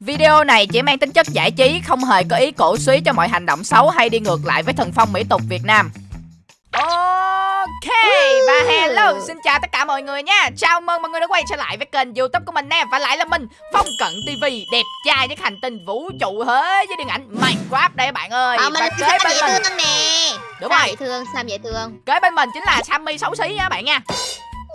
Video này chỉ mang tính chất giải trí, không hề có ý cổ suý cho mọi hành động xấu hay đi ngược lại với thần phong mỹ tục Việt Nam. Ok và hello xin chào tất cả mọi người nha. Chào mừng mọi người đã quay trở lại với kênh youtube của mình nè Và lại là mình Phong Cận TV Đẹp trai nhất hành tinh vũ trụ thế với điện ảnh Minecraft đây các bạn ơi. Ờ, mình là Sam dễ mình thương nè. Đúng Sam rồi dễ thương, Sam dễ thương. Kế bên mình chính là Sammy xấu xí nha các bạn nha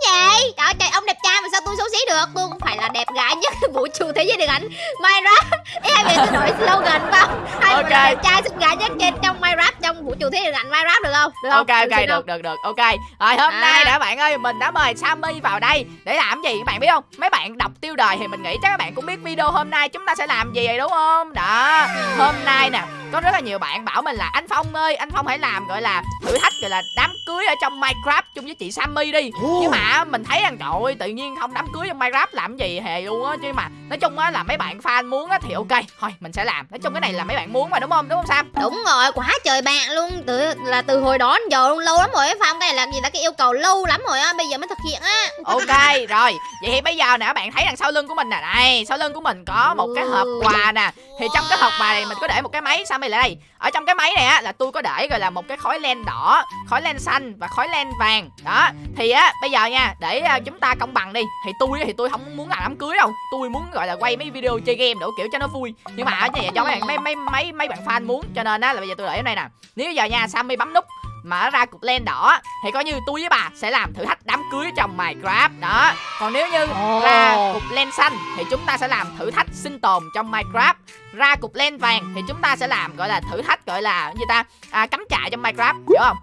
Vậy, trời ơi, trời ông đẹp trai mà sao tôi xấu xí được? Tôi cũng phải là đẹp gái nhất vũ trụ thế giới điện ảnh Minecraft. Ý hai người tôi đổi slogan không? Hai Ok. người là đẹp trai xinh gái nhất trên trong Minecraft Trong vũ trụ thế giới điện ảnh Minecraft được không? Được không? Ok ok được không? được được ok. Rồi hôm À. nay đã bạn ơi mình đã mời Sammy vào đây Để làm gì? Các bạn biết không? Mấy bạn đọc tiêu đề thì mình nghĩ chắc các bạn cũng biết video hôm nay chúng ta sẽ làm gì rồi đúng không? Đó. Hôm nay nè có rất là nhiều bạn bảo mình là anh Phong ơi anh Phong hãy làm gọi là thử thách gọi là đám cưới ở trong Minecraft chung với chị Sammy đi. Nhưng mà mình thấy rằng trời ơi tự nhiên không đám cưới trong Minecraft làm gì hề luôn á chứ mà nói chung á là mấy bạn fan muốn á thì ok thôi mình sẽ làm. Nói chung cái này là mấy bạn muốn mà đúng không? Đúng không Sam? Đúng rồi, quá trời bạn luôn. Từ Là từ hồi đó đến giờ luôn, lâu lắm rồi Phong Cái này là gì là cái yêu cầu lâu lắm rồi á Bây giờ mới thực hiện á. Ok rồi. Vậy thì bây giờ nè các bạn thấy đằng sau lưng của mình nè đây sau lưng của mình có một cái hộp quà nè. Thì trong cái hộp quà này mình có để một cái máy Sammy lại đây? Ở trong cái máy này á là tôi có để gọi là một cái khói len đỏ khói len xanh và khói len vàng. Đó thì á bây giờ nha để à, chúng ta công bằng đi. Thì tôi thì tôi không muốn làm đám cưới đâu. Tôi muốn gọi là quay mấy video chơi game đủ kiểu cho nó vui. Nhưng mà như vậy do mấy bạn mấy mấy mấy mấy bạn fan muốn cho nên á là bây giờ tôi để ở đây nè. Nếu giờ nha Sammy bấm nút mà nó ra cục len đỏ thì coi như tôi với bà sẽ làm thử thách đám cưới trong Minecraft. Đó. Còn nếu như ra cục len xanh thì chúng ta sẽ làm thử thách sinh tồn trong Minecraft. Ra cục len vàng thì chúng ta sẽ làm gọi là thử thách gọi là gì ta? À, cắm trại trong Minecraft hiểu không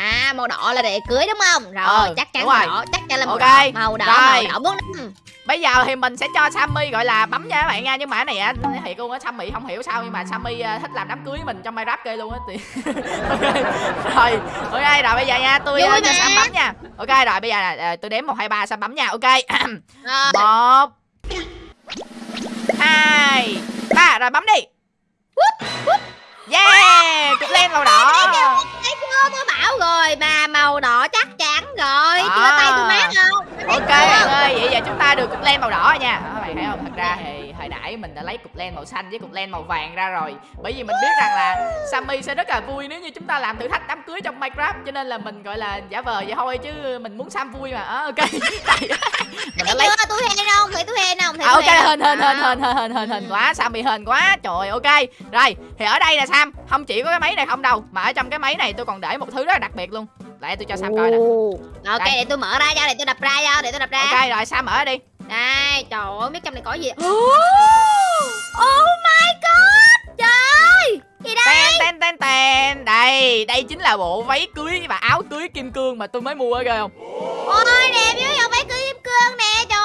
À màu đỏ là để cưới đúng không? Rồi Ờ, chắc chắn màu rồi. đỏ Chắc chắn là màu Ok, đỏ. Màu đỏ, rồi. màu đỏ bốn năm bây giờ thì mình sẽ cho Sammy gọi là bấm nha các bạn nha nhưng mà cái này á thiệt luôn á Sammy không hiểu sao nhưng mà Sammy à, thích làm đám cưới mình trong Minecraft ghê luôn á thì ok rồi ok rồi bây giờ nha tôi Vui uh, cho. Sam bấm nha. Ok rồi bây giờ nè à, tôi đếm một hai ba Sam bấm nha ok. Một hai ba rồi bấm đi yeah cục len màu đỏ. Thấy chưa tôi bảo rồi Mà màu đỏ chắc chắn rồi. À. Chưa tay tôi mát không? Ok bạn ơi vậy giờ chúng ta được cục len màu đỏ nha. Các bạn thấy không? Thật ra thì hồi nãy mình đã lấy cục len màu xanh với cục len màu vàng ra rồi. Bởi vì mình biết rằng là Sammy sẽ rất là vui nếu như chúng ta làm thử thách đám cưới trong Minecraft. Cho nên là mình gọi là giả vờ vậy thôi chứ mình muốn Sam vui mà. À, ok. Mình đã lấy tôi hên không? Thấy tôi hên không? Thấy À, ok hên hên hên hên hên hên hên hên quá Sam bị hên quá. Trời ok. Rồi thì ở đây nè Sam. Không chỉ có cái máy này không đâu. Mà ở trong cái máy này tôi còn để một thứ rất là đặc biệt luôn. Lại tôi cho Sam coi nè. Ok Đây. để tôi mở ra cho Để tôi đập ra cho Để tôi đập ra. Ok rồi Sam mở đi Đây trời ơi biết trong này có gì Oh my god Trời Gì đây? Ten ten ten ten. Đây đây chính là bộ váy cưới và áo cưới kim cương mà tôi mới mua ghê không? Ôi đẹp dữ vậy váy cưới kim cương nè Trời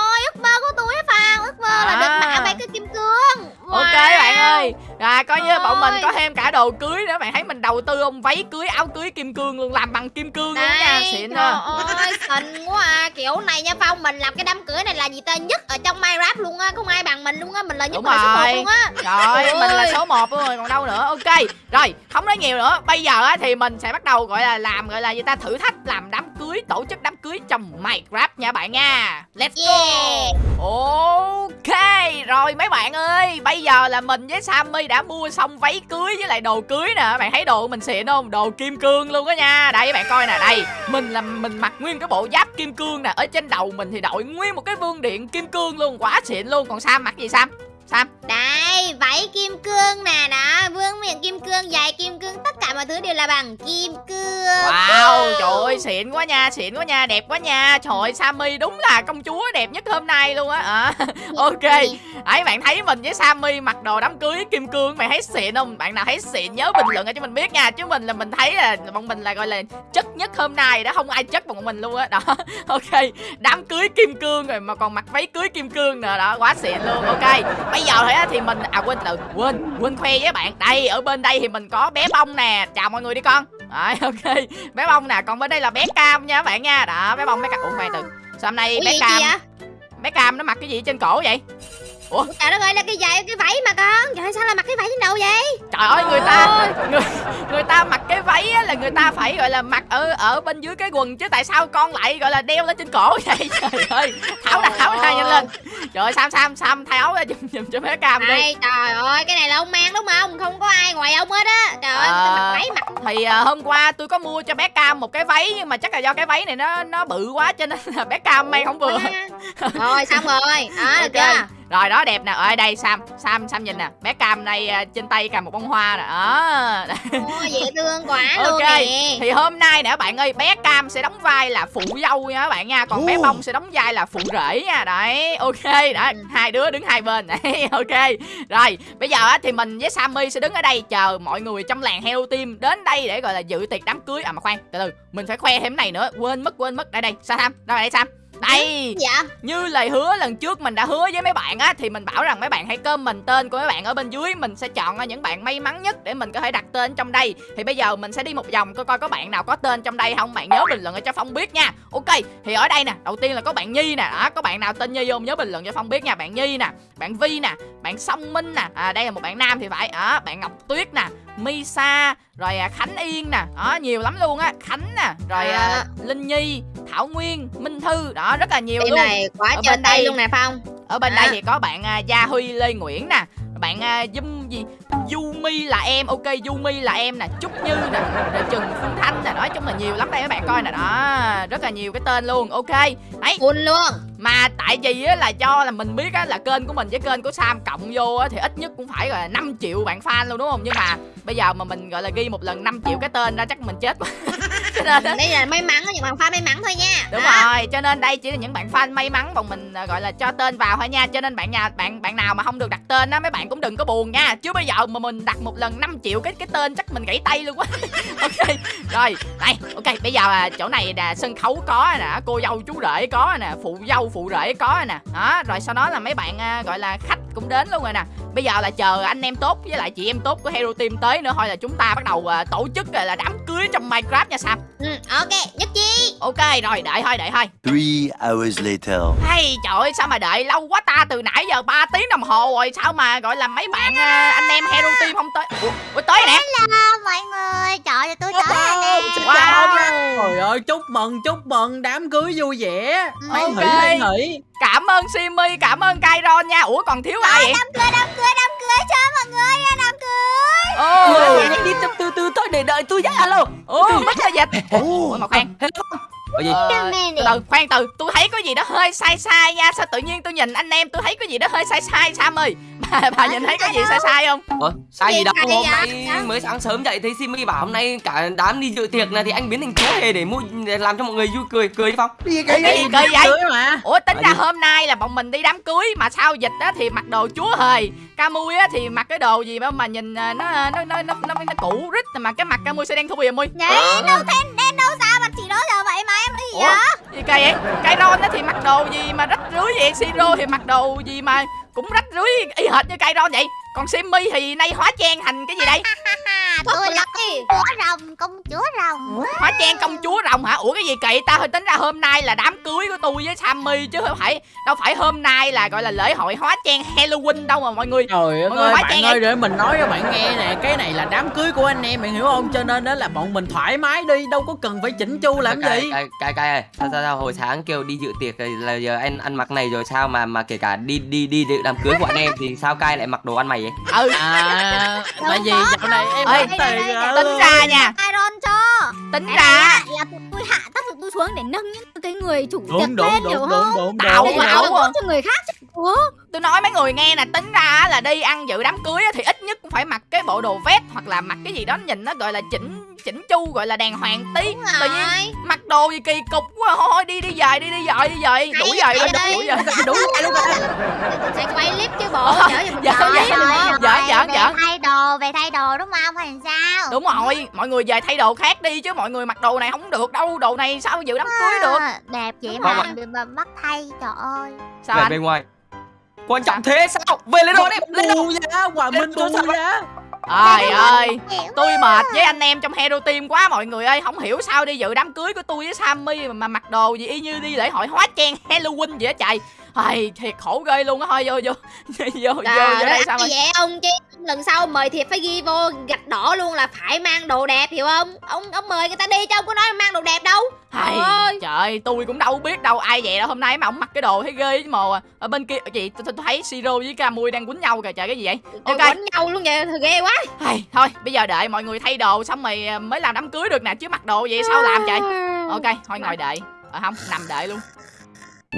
coi như bọn mình có thêm cả đồ cưới nữa bạn thấy mình đầu tư không váy cưới áo cưới kim cương luôn làm bằng kim cương luôn nha xịn trời ha ơi, xịn quá à. Kiểu này nha Phong, mình làm cái đám cưới này là gì ta nhất ở trong Minecraft luôn á, không ai bằng mình luôn á, mình là nhất Đúng người số một rồi. luôn á. Rồi, Ôi. mình là số 1 rồi còn đâu nữa. Ok. Rồi, không nói nhiều nữa. Bây giờ á thì mình sẽ bắt đầu gọi là làm gọi là gì ta thử thách làm đám cưới, tổ chức đám cưới trong Minecraft nha bạn nha. Let's Yeah. go. Ok. Rồi mấy bạn ơi, bây giờ là mình với Sammy đã mua mua xong váy cưới với lại đồ cưới nè. Bạn thấy đồ của mình xịn không? Đồ kim cương luôn á nha. Đây bạn coi nè, đây. Mình là mình mặc nguyên cái bộ giáp kim cương nè. Ở trên đầu mình thì đội nguyên một cái vương điện kim cương luôn, quá xịn luôn. Còn Sam mặc gì Sam? Sam Đây, váy kim cương nè đó, vương miệng kim cương, dài mọi thứ đều là bằng kim cương. Wow, trời ơi, xịn quá nha, xịn quá nha, đẹp quá nha. Trời ơi, Sammy đúng là công chúa đẹp nhất hôm nay luôn á. À, Ok, ấy bạn thấy mình với Sammy mặc đồ đám cưới kim cương Bạn thấy xịn không? Bạn nào thấy xịn nhớ bình luận cho mình biết nha Chứ mình là mình thấy là bọn mình là gọi là chất nhất hôm nay đó Không ai chất bằng bọn mình luôn á. Đó, ok. Đám cưới kim cương rồi mà còn mặc váy cưới kim cương nữa Đó, quá xịn luôn, ok. Bây giờ thì mình, à quên từ quên, quên khoe với bạn. Đây, ở bên đây thì mình có bé bông nè Chào mọi người đi con. Đấy, ok. Bé bông nè còn bên đây là bé cam nha các bạn nha. Đó bé bông bé cam. Ủa khoan từ. Sao hôm nay bé cam bé cam nó mặc cái gì trên cổ vậy Trời đất ơi là cái giày cái váy mà con. Trời sao lại mặc cái váy trên đầu vậy? trời ơi người ta người, người ta mặc cái váy á, là người ta phải gọi là mặc ở ở bên dưới cái quần chứ tại sao con lại gọi là đeo lên trên cổ vậy trời ơi tháo ra tháo ra nhanh lên trời ơi sam sam sam thay áo ra giùm giùm cho bé cam đi Này, trời ơi, cái này là ông mang đúng không? Không có ai ngoài ông hết á. Trời ơi, tôi mặc váy mặc thì à, hôm qua tôi có mua cho bé cam một cái váy nhưng mà chắc là do cái váy này nó nó bự quá cho nên là bé cam may không vừa Rồi, xong rồi. Đó, được Ok. chưa? Rồi đó đẹp nè. Ở đây sam sam sam nhìn nè. Bé cam này à, trên tay cầm một bông hoa nè. Đó. Ôi, dễ thương quá luôn Ok, nè. thì hôm nay nè các bạn ơi bé cam sẽ đóng vai là phụ dâu nha các bạn nha. Còn bé bông sẽ đóng vai là phụ rể nha. Đấy ok đó Ừ. hai đứa đứng hai bên. Đấy ok. Rồi bây giờ á thì mình với sammy sẽ đứng ở đây chờ mọi người trong làng heo team đến đây để gọi là dự tiệc đám cưới. À mà khoan từ từ mình phải khoe thêm cái này nữa. Quên mất quên mất. Đây đây sam sam đâu đây sam đây Dạ. như lời hứa lần trước mình đã hứa với mấy bạn á thì mình bảo rằng mấy bạn hãy comment tên của mấy bạn ở bên dưới. Mình sẽ chọn những bạn may mắn nhất để mình có thể đặt tên trong đây. Thì bây giờ mình sẽ đi một vòng coi coi có bạn nào có tên trong đây không. Bạn nhớ bình luận ở cho phong biết nha. Ok thì ở đây nè đầu tiên là có bạn nhi nè. Đó có bạn nào tên nhi không nhớ bình luận cho phong biết nha. Bạn nhi nè bạn vi nè bạn song minh nè. À đây là một bạn nam thì phải. Đó bạn ngọc tuyết nè misa rồi à, khánh yên nè. Đó nhiều lắm luôn á. Khánh nè rồi à, À. linh nhi thảo nguyên minh thư đó rất là nhiều Team luôn này quá Ở bên đây- luôn nè Phong. ở bên À. đây thì có bạn à, Gia Huy Lê Nguyễn nè bạn à, Dum gì Yumi là em ok Yumi là em nè Trúc Như nè rồi Trần Phương Thanh nè nói chung là nhiều lắm đây các bạn coi nè đó rất là nhiều cái tên luôn ok đấy Full luôn. mà tại vì á là cho là mình biết á là kênh của mình với kênh của Sam cộng vô á thì ít nhất cũng phải gọi là 5 triệu bạn fan luôn đúng không nhưng mà bây giờ mà mình gọi là ghi một lần 5 triệu cái tên ra chắc mình chết quá Đây là may mắn những bạn fan may mắn thôi nha. đúng Đó. rồi cho nên đây chỉ là những bạn fan may mắn bọn mình à, gọi là cho tên vào thôi nha. Cho nên bạn nhà bạn bạn nào mà không được đặt tên á mấy bạn cũng đừng có buồn nha. Chứ bây giờ mà mình đặt một lần 5 triệu cái cái tên chắc mình gãy tay luôn quá ok rồi đây ok bây giờ à, chỗ này là sân khấu có nè cô dâu chú rể có nè phụ dâu phụ rể có nè. Đó rồi sau đó là mấy bạn à, gọi là khách cũng đến luôn rồi nè bây giờ là chờ anh em tốt với lại chị em tốt của hero team tới nữa thôi là chúng ta bắt đầu à, tổ chức à, là đám cưới trong minecraft nha sam. Ừ, ok, nhất chi. ok rồi đợi thôi đợi thôi Three hours later. hay trời ơi sao mà đợi lâu quá ta từ nãy giờ 3 tiếng đồng hồ rồi sao mà gọi là mấy bạn à, anh em hero team không tới ủa, ủa tới nè Hello mọi người, trời ơi tôi tới rồi nè. wow Trời ơi, chúc mừng, chúc mừng, đám cưới vui vẻ. Hoan Ok. hỷ, hoan hỷ. cảm ơn simi cảm ơn kairon nha ủa còn thiếu ai vậy Đám cưới, đám cưới, đám cho mọi người nha, đám cưới. ô Đi đi từ từ thôi để đợi tôi nhá alo. Ủa mất là dịch ủa mà khoan Gì? Ờ, Come từ từ khoan từ. Tôi thấy có gì đó hơi sai sai nha. Sao tự nhiên tôi nhìn anh em tôi thấy có gì đó hơi sai sai sam ơi? Bà, bà nhìn thấy có gì sai sai không? Ủa, sai gì đâu. hôm nay Dạ. mới sáng sớm dậy thấy Simi bảo hôm nay cả đám đi dự tiệc này thì anh biến thành chúa hề để mua để làm cho mọi người vui cười cười đi Phong. Cái gì Cái gì kỳ vậy? Mà. ủa tính Là ra hôm nay là bọn mình đi đám cưới mà sao dịch á thì mặc đồ chúa hề Camui á thì mặc cái đồ gì mà mà nhìn à, nó nó nó nó nó, nó cũ rít mà cái mặt Camui sẽ đen thui à mui Vậy đâu thế đen Ủa? vậy? gì kỳ vậy cái ron thì mặc đồ gì mà rách rưới vậy siro thì mặc đồ gì mà cũng rách rưới y hệt như cây ron vậy còn simmy thì nay hóa trang thành cái gì đây? Tôi là là chúa rồng, công chúa rồng. hóa trang công chúa rồng hả? Ủa cái gì kỳ ta hơi tính ra hôm nay là đám cưới của tôi với sammy chứ không phải đâu phải hôm nay là gọi là lễ hội hóa trang halloween đâu mà mọi người. Trời ơi, Mọi người hóa bạn trang ơi, để mình nói cho bạn nghe nè Cái này là đám cưới của anh em, bạn hiểu không? Cho nên đó là bọn mình thoải mái đi Đâu có cần phải chỉnh chu làm cái, gì. cái cái cái ơi sao, sao sao hồi sáng kêu đi dự tiệc rồi là giờ anh ăn mặc này rồi sao mà mà kể cả đi đi đi dự đám cưới của anh em thì sao cai lại mặc đồ ăn mày vậy ừ À, tại vì dạo này em Ê, tính ra nha Iron cho. tính ra là tụi tôi hạ tác dụng tôi xuống để nâng những cái người chủ tiệc lên đúng, hiểu đúng, không? đúng, Tạo ảo cho người khác chứ. Ủa? tôi nói mấy người nghe nè tính ra á là đi ăn dự đám cưới á thì ít nhất cũng phải mặc cái bộ đồ vest hoặc là mặc cái gì đó nhìn nó gọi là chỉnh chỉnh chu gọi là đàng hoàng tí Đúng tự nhiên rồi. mặc đồ gì kỳ cục quá thôi đi đi về đi đi về đi về đủ về Hay lên đây. đủ về Đúng rồi, đúng rồi. Sẽ quay clip chứ bộ chở giùm Dạ, tôi dạ. đúng không? Giỡn, giỡn, về giỡn. thay đồ, về thay đồ đúng không? Hay sao? đúng rồi mọi người về thay đồ khác đi chứ mọi người mặc đồ này không được đâu đồ này sao dự đám cưới được À, Đẹp vậy mà, rồi. bắt thay, trời ơi. sao về bên ngoài quan trọng thế sao về lên rồi đi lên đâu Bu giá, Hoàng Minh Cho sao giá trời ơi tôi mệt với anh em trong hero team quá mọi người ơi. Không hiểu sao đi dự đám cưới của tôi với sammy mà, mặc đồ gì y như đi lễ hội hóa trang halloween vậy á trời. Ai, thiệt khổ ghê luôn á. Thôi vô vô vô vô, vô Trời đây sao vậy ông chứ lần sau mời thiệp phải ghi vô gạch đỏ luôn là phải mang đồ đẹp hiểu không? Ông ông mời người ta đi chứ ông có nói mang đồ đẹp đâu. Trời ơi. trời ơi, tôi cũng đâu biết đâu ai vậy đâu hôm nay mà ông mặc cái đồ thấy ghê chứ mồ à. ở bên kia chị tôi, tôi thấy siro với camui đang quýnh nhau kìa trời cái gì vậy? Ok. quánh nhau luôn vậy thôi ghê quá. Hay, thôi bây giờ đợi mọi người thay đồ xong rồi à, mới làm đám cưới được nè chứ mặc đồ vậy sao làm trời? Ok thôi ngồi đợi. À, không nằm đợi luôn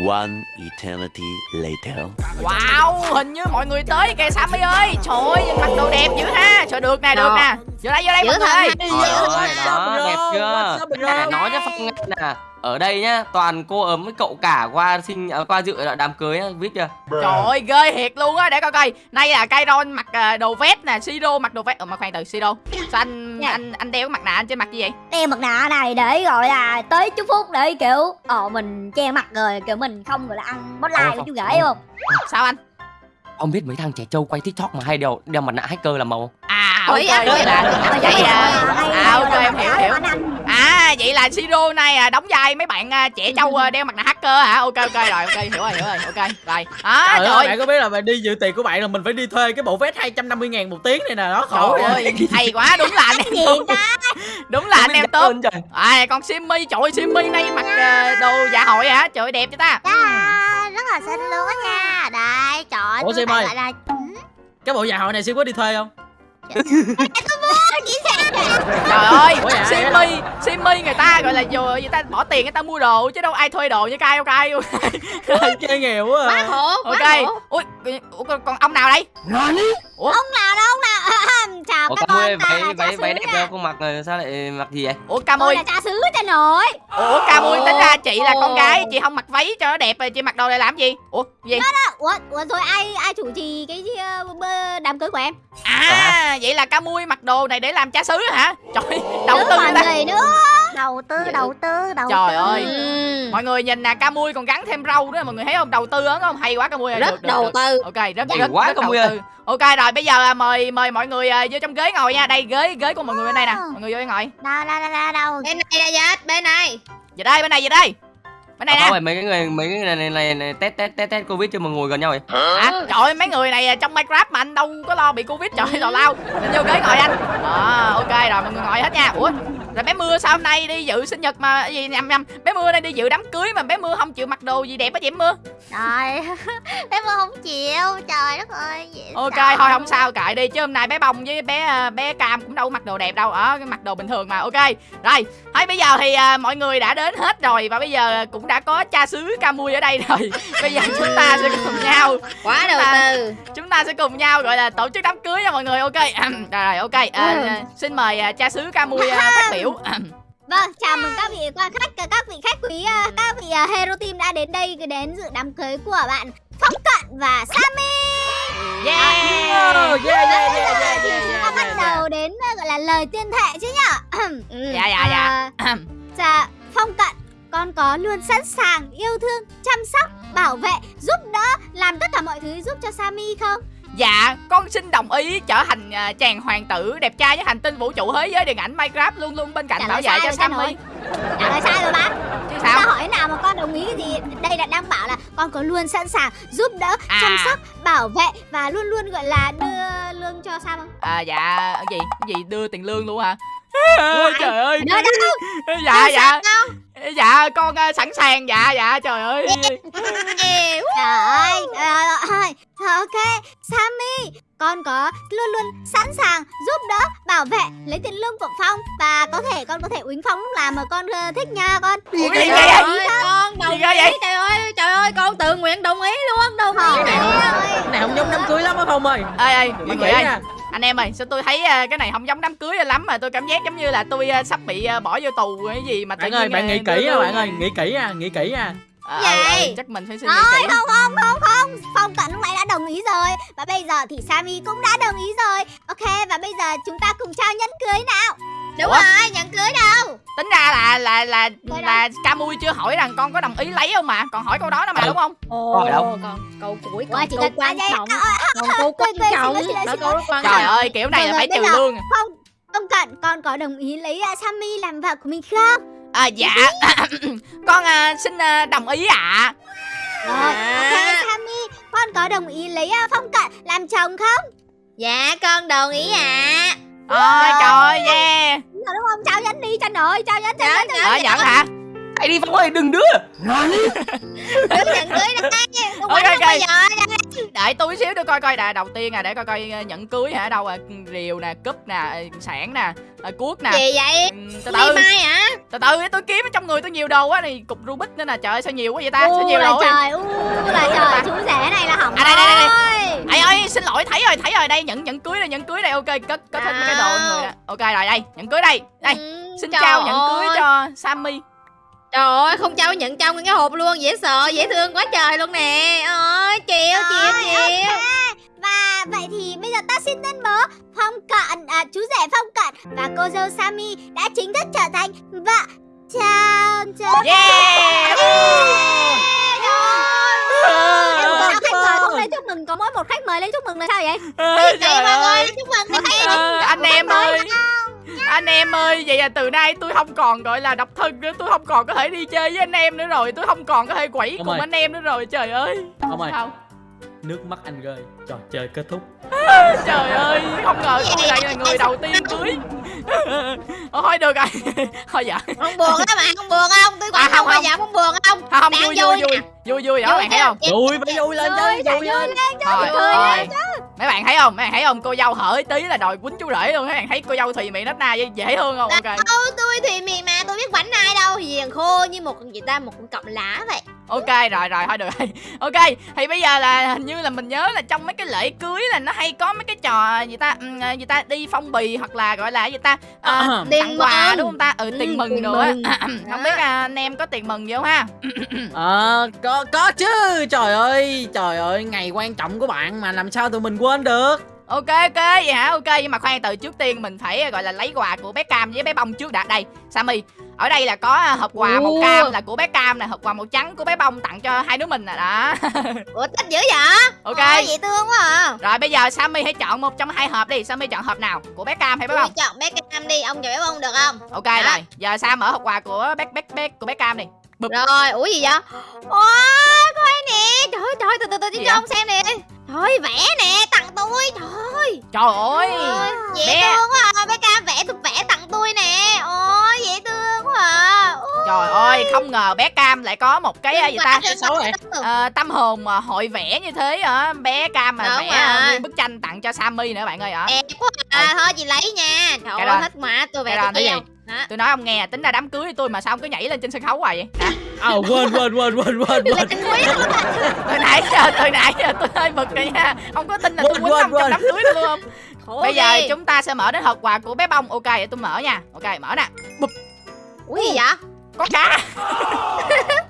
One eternity later. wow hình như mọi người tới kìa sammy ơi. Trời ơi nhìn mặc đồ đẹp dữ ha. Trời được nè được nè. Vô đây vô đây Dữ mọi người Trời ơi, đó, đẹp chưa? Nói cho Phong nghe nè Ở đây nhá, toàn cô ấm với cậu cả qua sinh à, qua dự đám cưới á, biết chưa? Trời ơi ghê thiệt luôn á để coi coi. Nay là Kairon mặc à, đồ vest nè Siro mặc đồ vest Ờ mà khoan từ Siro Sao anh Dạ. anh anh đeo cái mặt nạ anh trên mặt gì vậy? Đeo mặt nạ này để gọi là tới chúc phúc để kiểu ờ mình che mặt rồi kiểu mình không gọi là ăn bot Ờ, like với chú gái không? Sao anh? Ông biết mấy thằng trẻ trâu quay tiktok mà hay đeo đeo mặt nạ hacker làm màu. À Ủa, ok dạ, vậy là Vậy à À là ok là em hiểu hiểu. À vậy là Siro này à, đóng vai mấy bạn à, trẻ trâu à, đeo mặt nạ hacker hả? Ok ok rồi ok hiểu rồi hiểu rồi ok rồi. À, Trời trời. ơi, bạn có biết là bạn đi dự tiệc của bạn là mình phải đi thuê cái bộ vest 250 ngàn một tiếng này nè nó khổ Trời vậy. ơi hay quá đúng là anh em gì tốt. Đúng là anh em tốt. À con Simmy trời ơi Simmy nay mặc à, đồ dạ hội hả? Trời ơi đẹp cho ta. Dạ, rất là xinh luôn á nha. Đây, trời Ủa, Sim ơi. là cái bộ dạ hội này siêu có đi thuê không Trời ơi, Simmy, Simmy người ta gọi là dù người ta bỏ tiền người ta mua đồ chứ đâu ai thuê đồ như cai đâu cai. chơi nghèo quá quá à. quá Ok. khổ Ui, ủa, còn, còn ông nào đây? Ủa, Ông nào đâu, ông nào Chào Ủa các con con, ơi, váy là cha váy xứ váy đẹp đâu không mặc rồi sao lại mặc gì vậy? ủa Tôi Camui, là cha xứ cha nội ủa Camui tính ra chị là con gái, chị không mặc váy cho nó đẹp rồi chị mặc đồ này làm gì? Ủa, gì? Ủa, ủa rồi ai ai chủ trì cái ờ, đám cưới của em À, vậy là Camui mặc đồ này để làm cha xứ hả? Trời, đầu tư ta. gì nữa Đầu tư, đầu tư, đầu Trời tư. ơi. Ừ. Mọi người nhìn nè, Camui còn gắn thêm râu nữa, mọi người thấy không? Đầu tư á, không? Hay quá Camui ơi. rất được, được, đầu được. tư. Ok rất rất, quá, rất đầu ơi. tư. ok rồi bây giờ à, mời mời mọi người à, vô trong ghế ngồi nha. Đây ghế ghế của mọi người bên đây nè. Mọi người vô ngồi. Đâu, đâu, đâu, đâu, đâu bên này là gì bên này. Về đây bên này về đây. Bên này À, nè. mấy cái người mấy cái người này, này, này test test test test covid cho mà ngồi gần nhau vậy. à, trời ơi mấy người này à, trong minecraft mà anh đâu có lo bị covid. Trời tào lao lên vô ghế ngồi anh. Đó ok rồi mọi người ngồi hết nha. Ủa rồi bé mưa sao hôm nay đi dự sinh nhật mà gì nhầm nhầm. Bé mưa nay đi dự đám cưới mà bé mưa không chịu mặc đồ gì đẹp á chị mưa. Trời Bé mưa không chịu. Trời đất ơi dễ ok sợ. thôi không sao kệ đi chứ hôm nay bé bông với bé à, bé cam cũng đâu có mặc đồ đẹp đâu. Ở cái mặc đồ bình thường mà ok. Rồi thôi bây giờ thì à, mọi người đã đến hết rồi và bây giờ cũng đã có cha xứ camui ở đây rồi. Bây giờ chúng ta sẽ cùng nhau quá đầu ta- tư. chúng ta sẽ cùng nhau gọi là tổ chức đám cưới nha mọi người ok. Rồi ok. À, xin mời cha xứ camui à, phát biểu Vâng, chào mừng các vị quan khách, các vị khách quý, à, các vị à, hero team đã đến đây đến dự đám cưới của bạn Phong Cận và Sammy. yeah Oh, yeah, yeah, yeah, thì yeah, chúng yeah, ta bắt yeah, đầu đến gọi là lời tuyên thệ chứ nhở? Ừ. dạ dạ dạ À, Dạ, Phong Cận, con có luôn sẵn sàng yêu thương, chăm sóc, bảo vệ, giúp đỡ, làm tất cả mọi thứ giúp cho Sammy không? Dạ, con xin đồng ý trở thành à, chàng hoàng tử đẹp trai với hành tinh vũ trụ thế giới điện ảnh Minecraft luôn luôn bên cạnh Trả bảo vệ cho Sammy. Trả lời sai rồi bác. Chứ Ta sao? hỏi nào mà con đồng ý cái gì? Đây là đang bảo là con có luôn sẵn sàng giúp đỡ, À. chăm sóc, bảo vệ và luôn luôn gọi là đưa lương cho Sam không? À dạ, cái gì? Cái gì đưa tiền lương luôn hả? trời ơi. Đưa đâu? Dạ dạ. Dạ con à, sẵn sàng dạ dạ trời ơi. Con có luôn luôn sẵn sàng giúp đỡ, bảo vệ, lấy tiền lương của Phong và có thể con có thể uýnh Phong lúc nào mà con ờ, thích nha con. Ủa, gì trời vậy? ơi, con đồng ghê vậy? ý trời ơi trời ơi con tự nguyện đồng ý luôn đồng ý Cái này không, cái này không giống đám cưới lắm á Phong ơi Ê ê, mọi người ơi, anh em ơi, sao tôi thấy à, cái này không giống đám cưới lắm mà tôi cảm giác giống như là tôi à, sắp bị à, bỏ vô tù cái gì mà tự Bạn ơi, bạn à, nghĩ kỹ nha lương. bạn ơi, nghĩ kỹ nha, nghĩ kỹ nha À, Vậy? ừ, ừ, chắc mình phải suy nghĩ Thôi, kỹ. không không không không. Phong Cận lúc nãy đã đồng ý rồi. Và bây giờ thì Sammy cũng đã đồng ý rồi. Ok và bây giờ chúng ta cùng trao nhẫn cưới nào. Đúng Ủa? rồi nhận cưới đâu? Tính ra là là là Thôi là Camui chưa hỏi rằng con có đồng ý lấy không mà. Còn hỏi câu đó đó mà Ừ. đúng không? Ồ Rồi đâu? còn câu cuối Ủa, còn chỉ câu quan à, trọng. À, à, còn câu quan xin trọng xin xin trời ơi kiểu này là phải trừ lương. Phong Phong Cận con có đồng ý lấy uh, Sammy làm vợ của mình không à dạ. Con à, xin à, đồng ý ạ. Rồi ok Sammy. Con có đồng ý lấy uh, Phong Cận làm chồng không? Dạ con đồng ý ạ. Ôi trời ơi yeah. Đúng rồi đúng không? Chào nhắn đi Chanh ơi, chào nhắn chào Dạ, nhắn. dạ, Ờ nhận hả hãy đi phong ơi đừng đưa. Đừng nhận cưới đây bao giờ Đợi tôi xíu để coi coi đà đầu tiên à để coi coi ờ, nhẫn cưới hả? Đâu à rìu nè cúp nè sản nè ờ, cuốc nè. Gì vậy? Ừ, từ từ. mai hả? Từ từ tôi kiếm ở trong người tôi nhiều đồ quá này cục rubik nữa nè trời ơi sao nhiều quá vậy ta? Sao nhiều đồ vậy? trời, u là trời, chú rể này là hỏng À, đây, đây, đây, rồi. Ây ơi xin lỗi thấy rồi thấy rồi đây nhẫn nhẫn cưới đây nhẫn cưới đây ok cất cất hết mấy cái đồ người nè ok rồi đây nhẫn cưới đây. Đây Ừ, xin trời chào nhẫn cưới cho Sammy Trời ơi không trao nhận trong cái hộp luôn Dễ sợ dễ thương quá trời luôn nè. Ôi chịu chịu chịu. Và vậy thì bây giờ ta xin tuyên bố Phong Cận, à, chú rể Phong Cận. Và cô dâu Sammy đã chính thức trở thành vợ chồng chồng. Yeah. Có khách mời không? Lên chúc mừng Có mỗi một khách mời lên chúc mừng là sao vậy? Vậy trời mọi người ơi. chúc mừng Ờ, anh em ơi anh em ơi vậy là từ nay tôi không còn gọi là độc thân nữa. Tôi không còn có thể đi chơi với anh em nữa rồi. Tôi không còn có thể quẩy Ông cùng ơi. anh em nữa rồi. Trời ơi. Ông ơi. Sao? Nước mắt anh rơi. Trò chơi kết thúc. Trời ơi không ngờ tôi lại là người đầu tiên cưới. Ờ, thôi được rồi. Thôi dạ Không buồn á mà không buồn không? Tôi À, quánh không, không. giờ không buồn không? Không, vui vui vui vui. Vui vui đó bạn thấy không? Vui phải vui lên Vui, chứ Vui vui lên. thôi cười thôi mấy bạn thấy không? Mấy bạn thấy không? Cô dâu hở tí là đòi quýnh chú rể luôn. Mấy bạn thấy cô dâu thùy mị nết na dễ thương không? Ok. Đâu tôi thì mì mà tôi biết quánh Hiền khô như một con gì ta một con cọng lá vậy. Ok rồi rồi thôi được rồi. Ok thì bây giờ là hình như là mình nhớ là trong mấy cái lễ cưới là nó hay có mấy cái trò gì ta? Ừm, ờ, gì ta? Đi phong bì hoặc là gọi là gì ta? À, Tiền tặng quà mừng. đúng không ta? Ừ Ừ, tiền mừng tiền nữa. mừng. không biết à, anh em có tiền mừng gì không ha? Ờ có có chứ. Trời ơi Trời ơi Ngày quan trọng của bạn mà làm sao tụi mình quên được ok ok vậy hả? Ok nhưng mà khoan từ trước tiên mình phải gọi là lấy quà của bé cam với bé bông trước đã. Đây sammy ở đây là có à, hộp quà màu cam là của bé cam nè hộp quà màu trắng của bé bông tặng cho hai đứa mình nè đó. Ủa thích dữ vậy? Ok. Dễ thương quá à. Rồi bây giờ sammy hãy chọn một trong hai hộp đi. Sammy chọn hộp nào? Của bé cam hay bé bông? chọn bé cam đi Ông chọn bé bông được không? Ok Dạ. rồi giờ sam mở hộp quà của bé bé bé của bé cam đi. Bụp. Rồi ủa gì vậy? Ôi coi nè Trời ơi, trời từ từ từ cho vậy? ông xem nè Ơi, vẽ nè tặng tôi Trời ơi. Trời ơi dễ bé- thương quá à. bé cam vẽ tôi vẽ tặng tôi nè. Ôi dễ thương quá à. Ôi, trời ơi không ngờ bé cam lại có một cái à, gì ta? Xấu vậy? Ờ, tâm hồn mà hội vẽ như thế hả? Bé cam mà Đúng vẽ à, nguyên bức tranh tặng cho sammy nữa bạn ơi hả? Đẹp quá à. thôi chị lấy nha. Trời ơi thích mà tôi vẽ tôi cái Đó. tôi nói ông nghe tính ra đám cưới tôi mà sao ông cứ nhảy lên trên sân khấu hoài vậy? Hả? À quên quên quên quên quên quên. từ nãy giờ từ nãy giờ tôi hơi bực rồi nha. Ông có tin là tôi Quên, quýnh ông trong đám cưới luôn không? Khổ bây giờ ghê. chúng ta sẽ mở đến hộp quà của bé bông. Ok để tôi mở nha. Ok mở nè. Bụp, ủa gì vậy có cá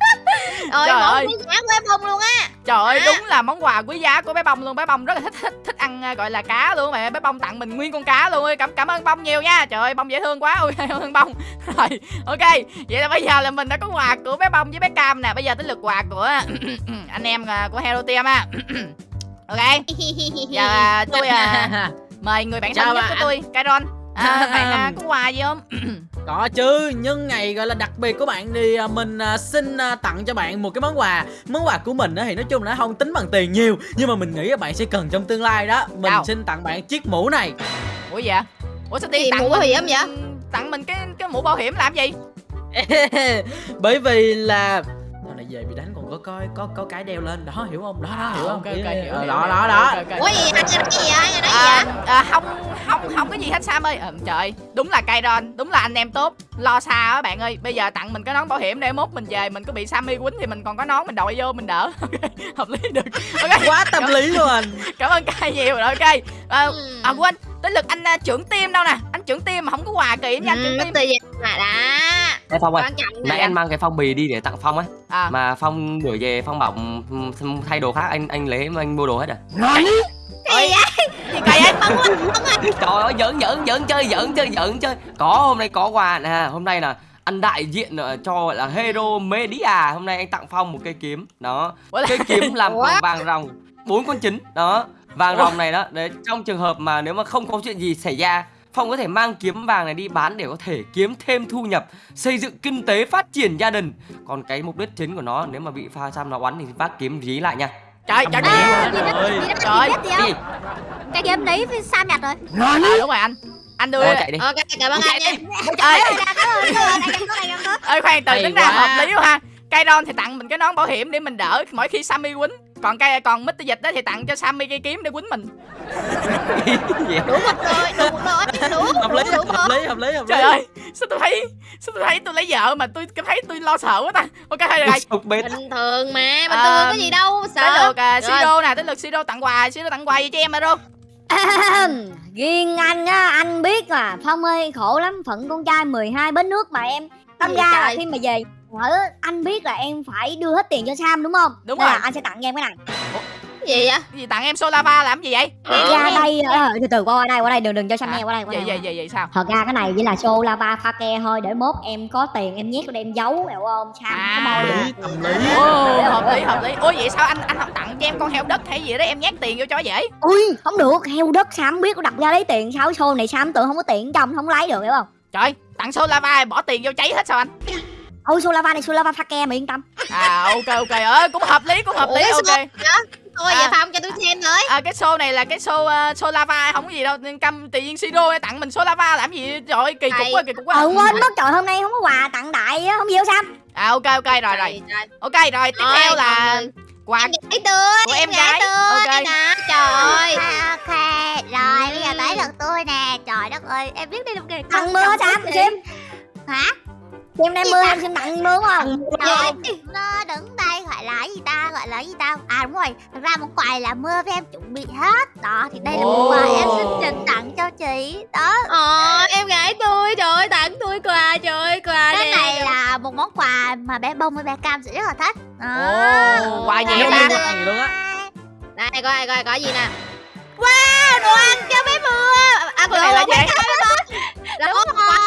Trời món ơi. quý giá của em bông luôn á. Trời ơi À. đúng là món quà quý giá của bé bông luôn. Bé bông rất là thích thích thích ăn à, gọi là cá luôn mà. Bé bông tặng mình nguyên con cá luôn cảm cảm ơn bông nhiều nha. Trời ơi bông dễ thương quá. Ôi thương bông. Rồi ok. Vậy là bây giờ là mình đã có quà của bé bông với bé cam nè. Bây giờ tới lượt quà của anh em à, của hero team á. Ok. Giờ à, tôi à, mời người bạn thân nhất của tôi Kairon. À, bạn à, có quà gì không Có chứ, nhân ngày gọi là đặc biệt của bạn thì à, mình à, xin à, tặng cho bạn một cái món quà. Món quà của mình á thì nói chung là nó không tính bằng tiền nhiều Nhưng mà mình nghĩ các bạn sẽ cần trong tương lai đó. Mình Đâu? xin tặng bạn chiếc mũ này. Ủa vậy? Ủa sao Gì, tiên tặng mũ bảo hiểm vậy? tặng mình cái cái mũ bảo hiểm làm gì? Bởi vì là có có có có cái đeo lên. Đó hiểu không? Đó đó hiểu không? ok ok hiểu, Ờ, đó đó đó. Ủa gì anh nói gì vậy? Anh nói gì à, vậy? à, không không không có gì hết Sam ơi. À, trời đúng là Kairon đúng là anh em tốt. Lo xa á bạn ơi. Bây giờ tặng mình cái nón bảo hiểm để mốt mình về. Mình có bị Sammy quýnh thì mình còn có nón mình đội vô mình đỡ. Hợp lý được. Quá tâm lý luôn. Anh cảm ơn Kai nhiều. Rồi ok. À, Ừ. à quên tới lượt anh à, trưởng team đâu nè. Anh trưởng team mà không có quà anh trưởng ừ, team. từ gì mà đã Ê Phong ơi Nãy anh mang cái phong bì đi để tặng Phong á. À. Mà Phong đuổi về Phong bảo ừm, thay đồ khác anh anh lấy mà anh mua đồ hết à? Ơi, gì kỳ ấy Trời ơi giỡn giỡn giỡn chơi giỡn chơi giỡn chơi. Có hôm nay có quà nè. Hôm nay là anh đại diện ờ, cho gọi là Hero Media. Hôm nay anh tặng Phong một cây kiếm. Đó. Cây kiếm làm bằng vàng ròng bốn con trứng Đó Vàng Ủa? ròng này đó Đấy trong trường hợp mà nếu mà không có chuyện gì xảy ra Phong có thể mang kiếm vàng này đi bán để có thể kiếm thêm thu nhập Xây dựng kinh tế phát triển gia đình. Còn cái mục đích chính của nó nếu mà bị pha xăm nó oắn thì vác kiếm dí lại nha. Trời trời trời À, Trời. biết gì Cái? Cái game đấy với Sam nhặt rồi. à, đúng rồi anh. Anh đưa chạy đi. Ok cảm ơn anh nha. ơi ơi khoan từ tính ra hợp lý quá ha. Kairon thì tặng mình cái nón bảo hiểm để mình đỡ mỗi khi Sammy quýnh còn cây còn Mr. Dịch đó thì tặng cho Sammy cây kiếm để quýnh mình. Đủ một rồi đủ một rồi đủ hợp lý đủ hợp lý hợp lý hợp lý. trời ơi sao tôi thấy sao tôi thấy tôi lấy vợ mà tôi cảm thấy tôi lo sợ quá ta. Ok thôi được rồi bình thường mà bình À, thường có gì đâu tới sợ lượt à, Rồi. Siro nè tới lượt Siro tặng quà Siro tặng quà gì cho em mà luôn Riêng anh á, anh biết là Phong ơi khổ lắm Phận con trai 12 bến nước mà em. Tâm Gì ra là khi mà về ở anh biết là em phải đưa hết tiền cho Sam đúng không? Đúng Nên rồi. là anh sẽ tặng em cái này cái gì vậy Cái gì tặng em Solava làm gì vậy ra đây ờ, từ từ qua đây qua đây đừng đừng cho Sam Hả? nghe qua đây qua vậy đây, vậy vậy vậy sao Thật ra cái này chỉ là show lava pha ke thôi Để mốt em có tiền em nhét vào em giấu hiểu không? Sam À. Hợp được. lý Ồ, hợp lý hợp lý ôi vậy sao anh anh không tặng cho em con heo đất hay gì đó em nhét tiền vô cho dễ Ui không được heo đất Sam biết có đặt ra lấy tiền sao show này Sam tưởng không có tiền trong không lấy được hiểu không? trời tặng Solava bỏ tiền vô cháy hết sao anh Ôi show lava này show lava pha ke mà yên tâm. À ok ok. Ơi cũng hợp lý cũng hợp lý Ủa, ok. thôi À. vậy phong cho tôi xem với. À, cái show này là cái show uh, Solava không có gì đâu. Căm tự nhiên Siro tặng mình Solava làm gì? Trời kỳ cục quá kỳ cục quá. Ờ quên mất trời hôm nay không có quà tặng đại á không đâu Sam à ok ok rồi rồi. Ok rồi tiếp theo là còn quà em gái tươi Của em gái. Ok. nè trời. Ơi Ok, rồi bây giờ tới lượt tôi nè. Trời đất ơi, em biết đi làm kìa Tặng mưa Sam, Sim Hả? Đem mưa em xin tặng mưa không? Trời, Nó đứng đây gọi là gì ta, gọi là gì ta? À đúng rồi, thật ra món quà là mưa với em chuẩn bị hết. Đó, thì đây là món quà em xin dành tặng cho chị. Đó, Ờ, em gái tôi trời ơi tặng tôi quà trời ơi quà cái này là một món quà mà bé bông với bé cam sẽ rất là thích. Ồ, quà gì gì luôn á? Đây coi coi coi gì nè. Wow đồ ăn cho bé mưa. À cái này là gì? là có quà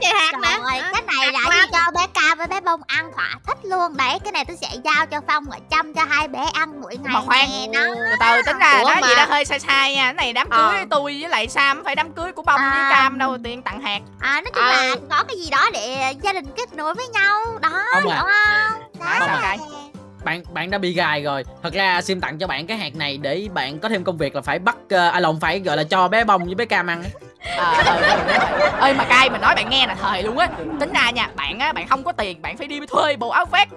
có trời hạt nè Rồi, cái này là đi cho bé Cam với bé Bông ăn thỏa thích luôn Đấy, cái này tôi sẽ giao cho Phong và chăm cho hai bé ăn mỗi ngày mà khoan nè đó từ từ tính ra Ủa nó mà- gì đó hơi sai sai nha cái này đám cưới Ờ. tôi với lại Sam phải đám cưới của bông với À. cam đâu tiền tặng hạt À, nói chung Ờ. là có cái gì đó để gia đình kết nối với nhau Đó, Không hiểu à. không? Sao cay? bạn bạn đã bị gài rồi thật ra sim tặng cho bạn cái hạt này để bạn có thêm công việc là phải bắt uh, à lộn phải gọi là cho bé bông với bé cam ăn ờ, ờ ơi mà cay mà nói bạn nghe là thời luôn á. Tính ra nha, bạn á, bạn không có tiền, bạn phải đi thuê bộ áo vest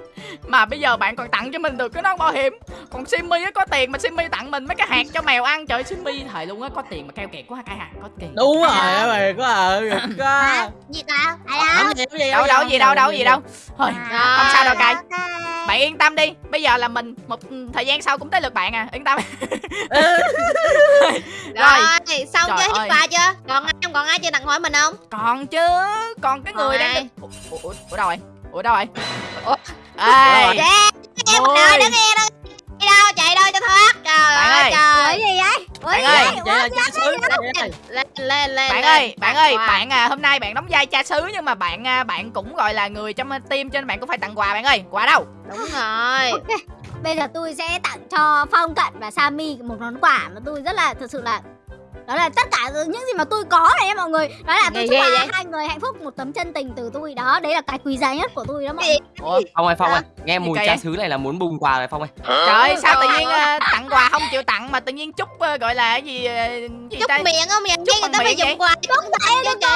mà bây giờ bạn còn tặng cho mình được cái nón bảo hiểm. Còn Simmy á có tiền mà Simmy tặng mình mấy cái hạt cho mèo ăn. Trời Simmy thời luôn á có tiền mà keo kiệt quá cay hạt có tiền. Đúng rồi mày có ờ có Hả? Gì ta? Ai Làm đâu? cái đâu đâu gì đâu đâu gì đâu. Thôi À, không sao đâu cay bạn yên tâm đi bây giờ là mình một thời gian sau cũng tới lượt bạn à yên tâm. Rồi. Xong chưa hết quà chưa? Còn ai còn ai chưa tặng hỏi mình không? Còn chứ còn cái người đang ủa, ủa, ủa đâu rồi ủa đâu rồi? Ủa? Ê. Dạ, em đợi đứng nghe đó đi đâu chạy đâu cho thoát. Trời Bạn ơi trời. Ủa gì vậy? Ủa Bạn ơi, vậy? Chị là cha xứ. Lên lên lên lên bạn ơi bạn ơi bạn à hôm nay bạn đóng vai cha xứ nhưng mà bạn à, bạn cũng gọi là người trong team cho nên bạn cũng phải tặng quà bạn ơi. Quà đâu? Đúng rồi. Bây giờ tôi sẽ tặng cho Phong Cận và Sammy một món quà mà tôi rất là thật sự là đó là tất cả những gì mà tôi có này nha mọi người. Đó là tôi chúc hai- hai người hạnh phúc một tấm chân tình từ tôi. Đó đấy là cái quý giá nhất của tôi đó mọi người. ủa Phong ơi Phong ơi Nghe mùi vậy? xứ này là muốn bùng quà rồi Phong ơi. Trời ơi, sao tự Trời nhiên à, tặng quà không chịu tặng mà tự nhiên chúc à, gọi là cái gì gì chúc ta? miệng không miệng Chúc người ta phải dùng quà. Chứ đâu tôi chị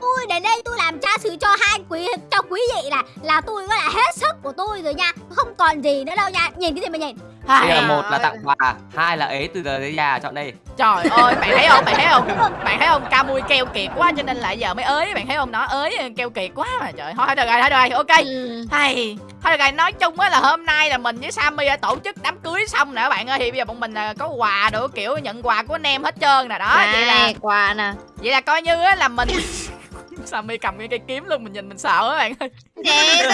tôi. Đến đây tôi làm cha xứ cho hai quý cho quý vị là là tôi gọi là hết sức của tôi rồi nha. Không còn gì nữa đâu nha. Nhìn cái gì mà nhìn Bây giờ Ai, một là tặng quà Hai là ế từ giờ tới già chọn đây. Trời ơi bạn thấy không bạn thấy không? Bạn thấy không? Ca mui keo kiệt quá cho nên là giờ mới ới bạn thấy không? Nó ới keo kiệt quá mà trời. Thôi thôi được rồi thôi được rồi ok. Ừ. hay. Thôi được rồi nói chung á là hôm nay là mình với Sammy đã tổ chức đám cưới xong nè các bạn ơi. Thì bây giờ bọn mình à, có quà đồ kiểu nhận quà của anh em hết trơn nè. Đó vậy là Đây, quà nè. vậy là coi như á là mình Sammy cầm cái cây kiếm luôn mình nhìn mình sợ á bạn ơi.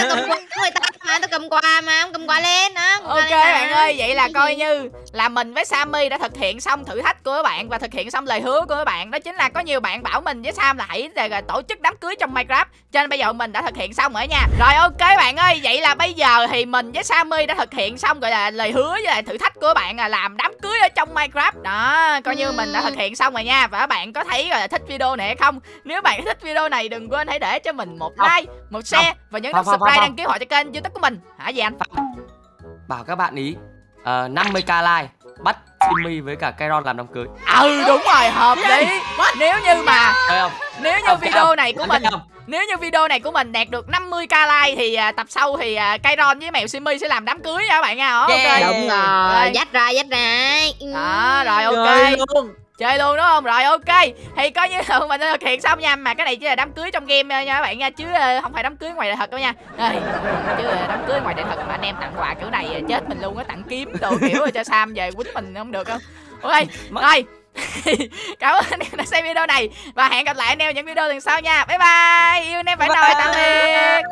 Cầm quà của người ta mà, tao cầm quà mà, không cầm quà lên quà ok lên bạn ơi vậy là coi như là mình với Sammy đã thực hiện xong thử thách của các bạn và thực hiện xong lời hứa của các bạn. Đó chính là có nhiều bạn bảo mình với Sam là hãy là tổ chức đám cưới trong Minecraft. Cho nên bây giờ mình đã thực hiện xong rồi nha. Rồi ok bạn ơi vậy là bây giờ thì mình với Sammy đã thực hiện xong gọi là lời hứa với lại thử thách của các bạn là làm đám cưới ở trong Minecraft. Đó coi như mình đã thực hiện xong rồi nha. Và các bạn có thấy gọi là thích video này hay không? Nếu bạn thích video này đừng quên hãy để cho mình một like một share và nhấn nút subscribe đăng ký họ cho kênh youtube của mình. Hả gì anh? Bảo các bạn ý uh, 50k like bắt Simmy với cả Kairon làm đám cưới. Ừ đúng rồi hợp lý. Nếu như mà không? nếu như video này của mình nếu như video này của mình đạt được 50k like thì à, tập sau thì à, Kairon với mèo Simmy sẽ làm đám cưới nha các bạn nha. Ok. Yeah. đúng rồi. dắt ra dắt ra. Đó rồi ok. Luôn chơi luôn đúng không rồi ok. Thì coi như là mình đã thực hiện xong nha mà cái này chỉ là đám cưới trong game nha các bạn nha chứ ờ, không phải đám cưới ngoài đời thật đâu nha. Ê, chứ ờ, đám cưới ngoài đời thật mà anh em tặng quà kiểu này ờ, chết mình luôn á tặng kiếm đồ kiểu cho sam về quýnh mình không được không ok rồi. Cảm ơn anh em đã xem video này và hẹn gặp lại anh em những video lần sau nha. Bye bye. Yêu anh em phải nồi tạm biệt.